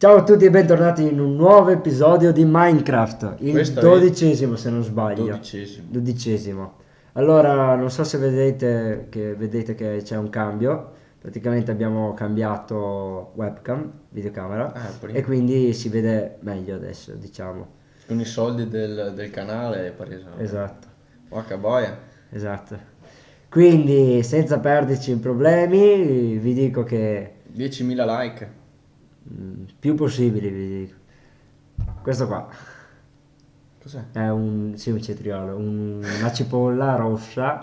Ciao a tutti e bentornati in un nuovo episodio di Minecraft, il Questo è dodicesimo se non sbaglio. Dodicesimo. Dodicesimo. Allora, non so se vedete che, vedete che c'è un cambio, praticamente abbiamo cambiato webcam, videocamera, Ah, e quindi si vede meglio adesso, diciamo. Con i soldi del, del canale è preso. Esatto, Porca boia. esatto. Quindi, senza perderci in problemi, vi dico che 10.000 like. Mm, più possibili, vi dico. Questo qua. Cos'è? È un, sì, un cetriolo, un- una cipolla rossa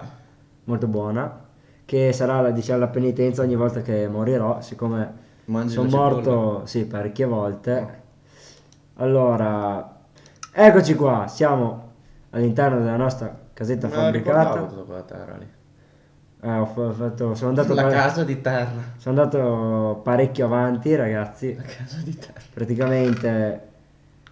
molto buona che sarà la, diciamo, la penitenza ogni volta che morirò, siccome Mangi sono la cipolla? morto sì, parecchie volte. Allora, eccoci qua, siamo all'interno della nostra casetta Me la ricordavo fabbricata. tutta quella terra lì. Eh, ho fa- fatto, sono andato, La pare- casa di terra. sono andato parecchio avanti, ragazzi. La casa di terra. praticamente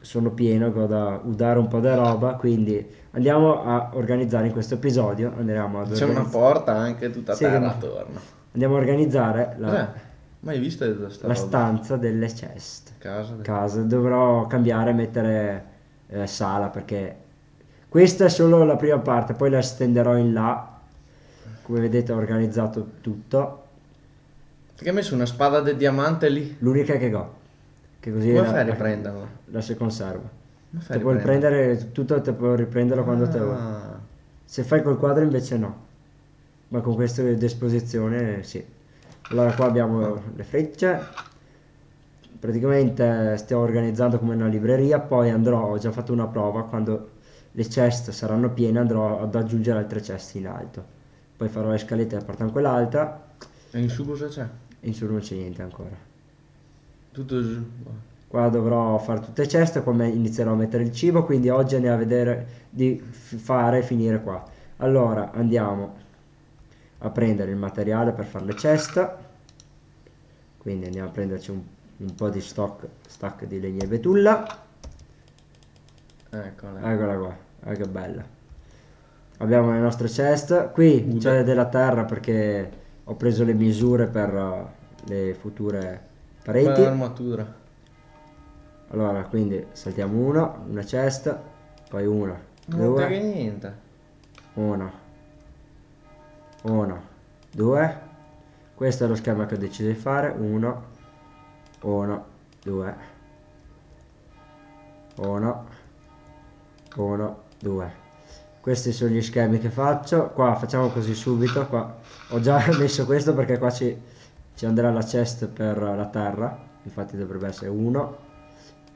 sono pieno ho da udare un po' di roba quindi andiamo a organizzare in questo episodio andremo ad C'è una porta anche tutta Sì, terra attorno. andiamo a organizzare la, Cos'è? Mai visto la stanza delle ceste Casa di- casa dovrò cambiare e mettere eh, sala perché questa è solo la prima parte poi la estenderò in là come vedete ho organizzato tutto Perché hai messo una spada di diamante lì? l'unica che ho che così Come la, fai a la- riprenderla? la si conserva te puoi prendere tutto te puoi riprenderlo quando te vuoi Ah. Se fai col quadro invece no, ma con questa disposizione sì. Allora qua abbiamo le frecce, praticamente stiamo organizzando come una libreria, poi andrò, ho già fatto una prova, quando le chest saranno piene andrò ad aggiungere altre chest in alto. Poi farò le scalette che portano quell'alta E in su cosa c'è? e in su non c'è niente ancora. Tutto giù. Qua dovrò fare tutte le ceste, poi me- inizierò a mettere il cibo, quindi oggi andiamo a vedere di fare e finire qua. Allora andiamo a prendere il materiale per fare le ceste, quindi andiamo a prenderci un, un po' di stock, stack di legna e betulla, Eccola. eccola qua, ah, che bella. Abbiamo le nostre ceste, qui Ude. c'è della terra perché ho preso le misure per uh, le future pareti. L'armatura. Allora, quindi saltiamo uno, una cesta, poi una, Non due, frega niente. una, una, due. Questo è lo schema che ho deciso di fare. Uno, uno, due, uno, uno, due. Questi sono gli schemi che faccio. Qua facciamo così subito. Qua ho già messo questo perché qua ci, ci andrà la chest per la terra. Infatti dovrebbe essere uno,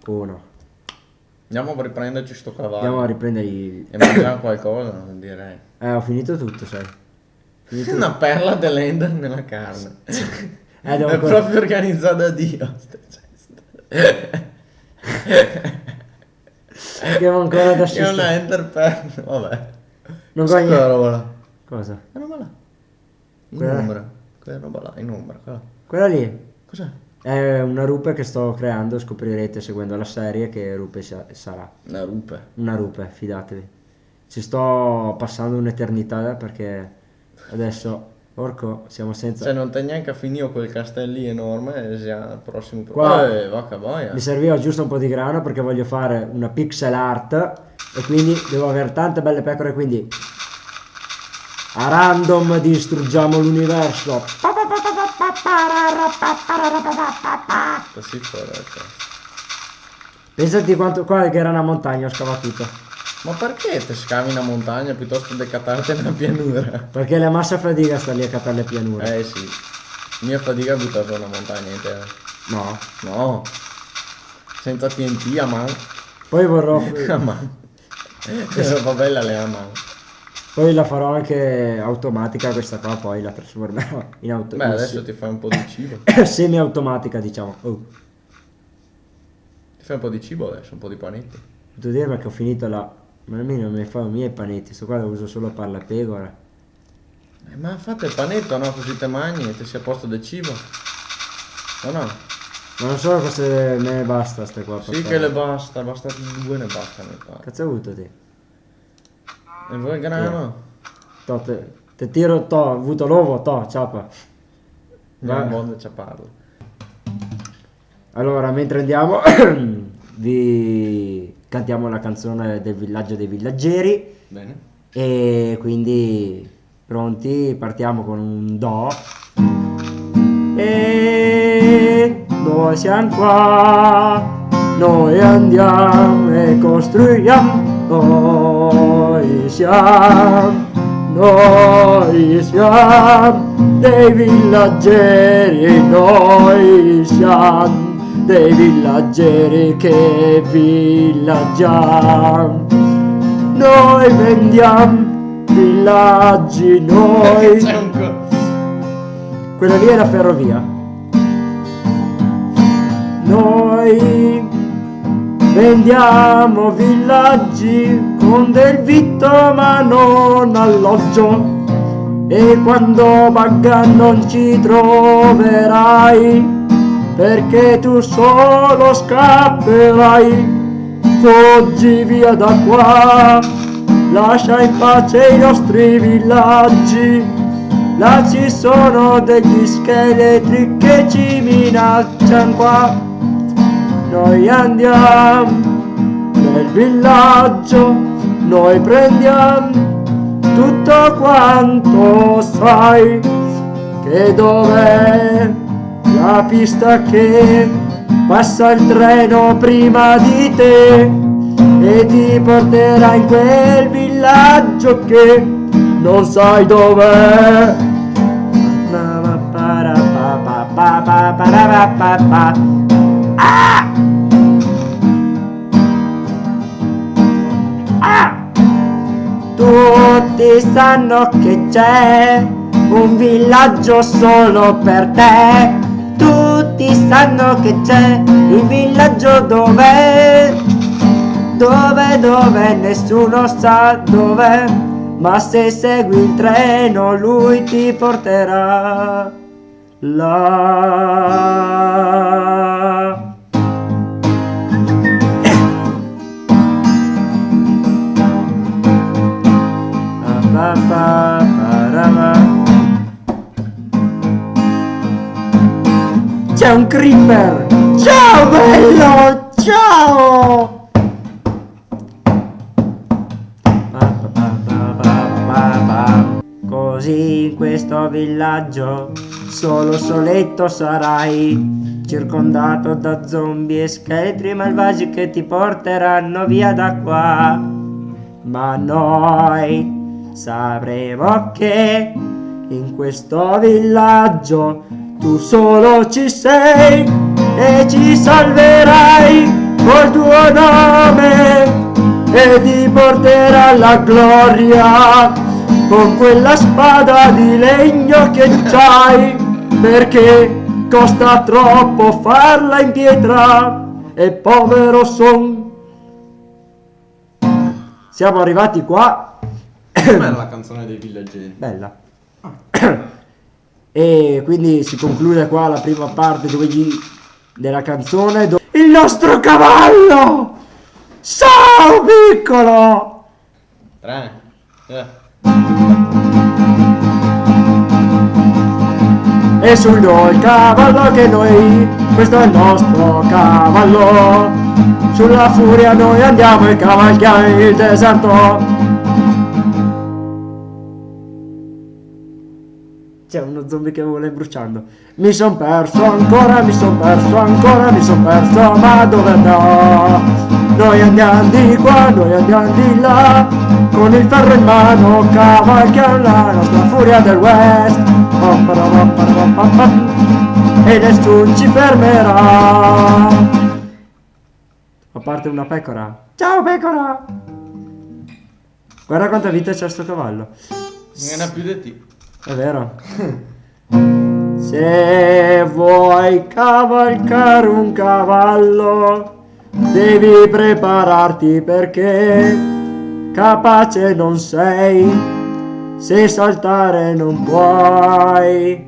uno. Andiamo a riprenderci sto cavallo. Andiamo a riprendere i... E mangiamo qualcosa, direi. Eh, ho finito tutto, sai. Finito Una perla dell'ender nella carne. Eh, È ancora- proprio organizzata da Dio. ste ceste. Abbiamo ancora da È una assistere. ender perla. Vabbè. Non guagna- quella roba là? Cosa? Quella roba là. In Quella- ombra. Quella roba là, in ombra. Quella. Quella lì Cos'è? è una rupe che sto creando, scoprirete seguendo la serie che rupe sa- sarà. Una rupe. Una rupe, fidatevi. Ci sto passando un'eternità perché adesso, porco, siamo senza... Cioè non te neanche a finire quel castello lì enorme e sia il prossimo Qua- Eh, vacca boia. Mi serviva giusto un po' di grano perché voglio fare una pixel art e quindi devo avere tante belle pecore, quindi a random distruggiamo l'universo. Così fuori. ecco. Pensati quanto qua che era una montagna, ho scavato tutto. Ma perché te scavi una montagna piuttosto che catarti una pianura? Perché la massa fatica sta lì a catare le pianure. Eh sì. Mia fatica a buttare una montagna intera. No. No. Senza TNT a mano. Poi vorrò. A mano. Questa va bella le a mano. poi la farò anche automatica questa qua, poi la trasformerò in auto. Beh in adesso ti fai un po' di cibo. se- semi-automatica, diciamo. Oh. Ti fai un po' di cibo adesso, un po' di panetti. Posso dire che ho finito la. Ma almeno mi fa i miei panetti, sto qua lo uso solo per la pecora. Eh, ma fate il panetto, no? Così te mangi e ti sia a posto del cibo. O no? Ma non so se me ne basta ste qua. Sì che le basta, basta due ne basta mi pare. Cazzo hai avuto te? E voi il grano? To, te, te tiro to, ho avuto l'uovo, to, ciapa. Non Va- modo ci parlo. Allora, mentre andiamo, vi cantiamo la canzone del villaggio dei villaggeri. Bene. E quindi pronti, partiamo con un Do. E noi siamo qua, noi andiamo e costruiamo, noi siamo, noi siamo dei villaggeri, noi siamo dei villaggeri che villaggiamo. Noi vendiamo villaggi, noi... C'è un co- Quella lì è la ferrovia. Noi vendiamo villaggi con del vitto ma non alloggio. E quando bagga non ci troverai, perché tu solo scapperai. Fuggi via da qua, lascia in pace i nostri villaggi. Là ci sono degli scheletri che ci minacciano qua. Noi andiamo nel villaggio, noi prendiamo tutto quanto sai. Che dov'è la pista che passa il treno prima di te e ti porterà in quel villaggio che non sai dov'è. Tutti sanno che c'è un villaggio solo per te. Tutti sanno che c'è il villaggio dove, dove, dove, nessuno sa dov'è. Ma se segui il treno lui ti porterà là. Pa, C'è un creeper! Ciao bello! Ciao! Così in questo villaggio solo soletto sarai, circondato da zombie e scheletri malvagi che ti porteranno via da qua. Ma noi sapremo che in questo villaggio tu solo ci sei e ci salverai col tuo nome e ti porterà alla gloria con quella spada di legno che c'hai perché costa troppo farla in pietra e povero son. Siamo arrivati qua. Com'era la canzone dei villaggeri? bella e quindi si conclude qua la prima parte dove gli- della canzone do- il nostro cavallo ciao piccolo Tre. Eh. e sul il cavallo che noi questo è il nostro cavallo sulla furia noi andiamo e cavalchiamo il deserto c'è uno zombie che vuole bruciando. Mi son perso ancora mi son perso ancora mi son perso ma dove andrò noi andiamo di qua noi andiamo di là con il ferro in mano cavalchiamo la nostra furia del west. E nessuno ci fermerà. A parte una pecora. Ciao pecora! Guarda quanta vita c'ha sto cavallo. Non ha più di te. È vero? Se vuoi cavalcare un cavallo devi prepararti perché capace non sei. Se saltare non puoi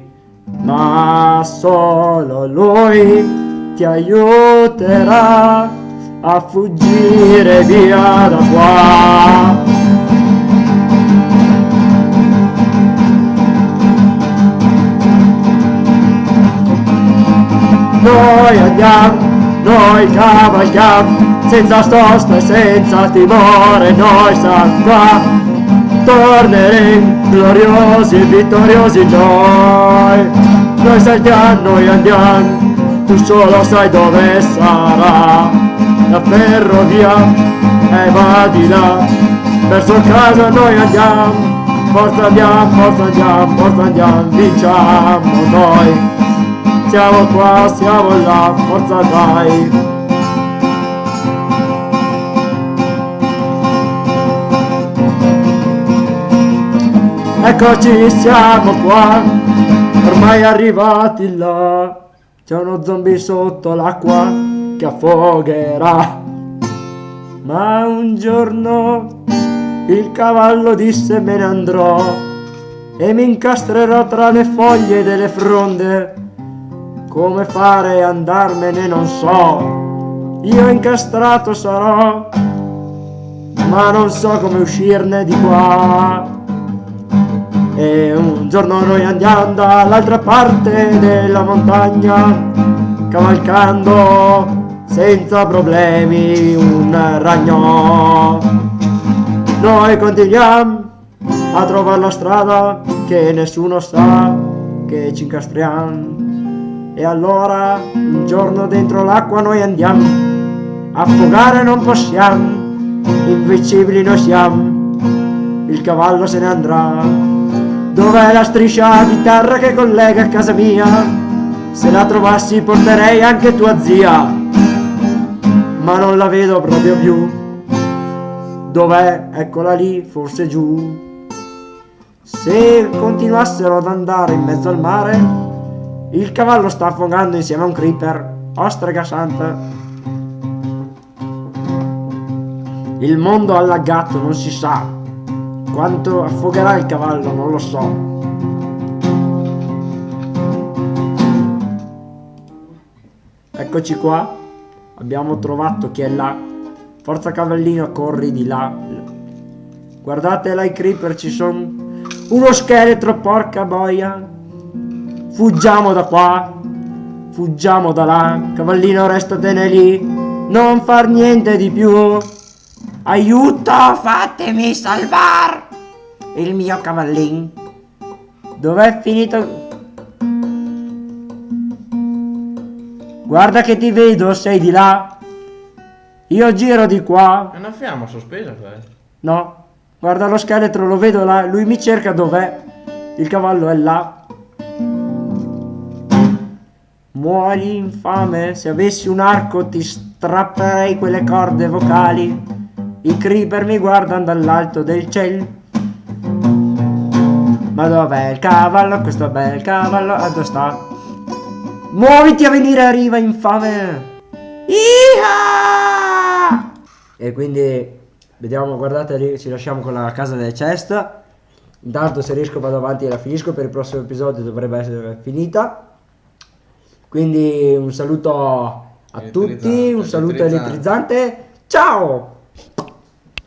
ma solo lui ti aiuterà a fuggire via da qua noi andiamo noi cavalchiamo senza sosta e senza timore, noi siamo qua, torneremo gloriosi e vittoriosi noi, noi saltiamo, noi andiamo, tu solo sai dove sarà, la ferrovia e va di là, verso casa noi andiamo, forza andiamo, forza andiamo, forza andiamo, vinciamo noi. Siamo qua, siamo là, forza dai. Eccoci, siamo qua, ormai arrivati là. C'è uno zombie sotto l'acqua che affogherà. Ma un giorno il cavallo disse me ne andrò e mi incastrerò tra le foglie delle fronde. Come fare andarmene non so, io incastrato sarò, ma non so come uscirne di qua. E un giorno noi andiamo dall'altra parte della montagna, cavalcando senza problemi un ragno. Noi continuiamo a trovare la strada che nessuno sa che ci incastriamo. E allora un giorno dentro l'acqua noi andiamo, affogare non possiamo, invincibili noi siamo, il cavallo se ne andrà. Dov'è la striscia di terra che collega a casa mia? Se la trovassi porterei anche tua zia, ma non la vedo proprio più. Dov'è? Eccola lì, forse giù. Se continuassero ad andare in mezzo al mare, il cavallo sta affogando insieme a un creeper. Ostrega santa. Il mondo allagato non si sa. Quanto affogherà il cavallo non lo so. Eccoci qua. Abbiamo trovato chi è là. Forza cavallino, corri di là. Guardate là i creeper, ci sono uno scheletro, porca boia. Fuggiamo da qua. Fuggiamo da là. Cavallino, restatene lì. Non far niente di più. Aiuto, fatemi salvar. Il mio cavallino. Dov'è finito? Guarda che ti vedo, sei di là. Io giro di qua. È una fiamma sospesa questa. No. Guarda lo scheletro, lo vedo là. Lui mi cerca dov'è. Il cavallo è là. Muori infame. Se avessi un arco ti strapperei quelle corde vocali. I creeper mi guardano dall'alto del cielo. Ma dov'è il cavallo? Questo bel cavallo. Dove sta? Muoviti a venire a riva, infame! Iha! e quindi vediamo guardate lì ci lasciamo con la casa delle cesta intanto se riesco vado avanti e la finisco per il prossimo episodio dovrebbe essere finita quindi un saluto a tutti un saluto elettrizzante. Ciao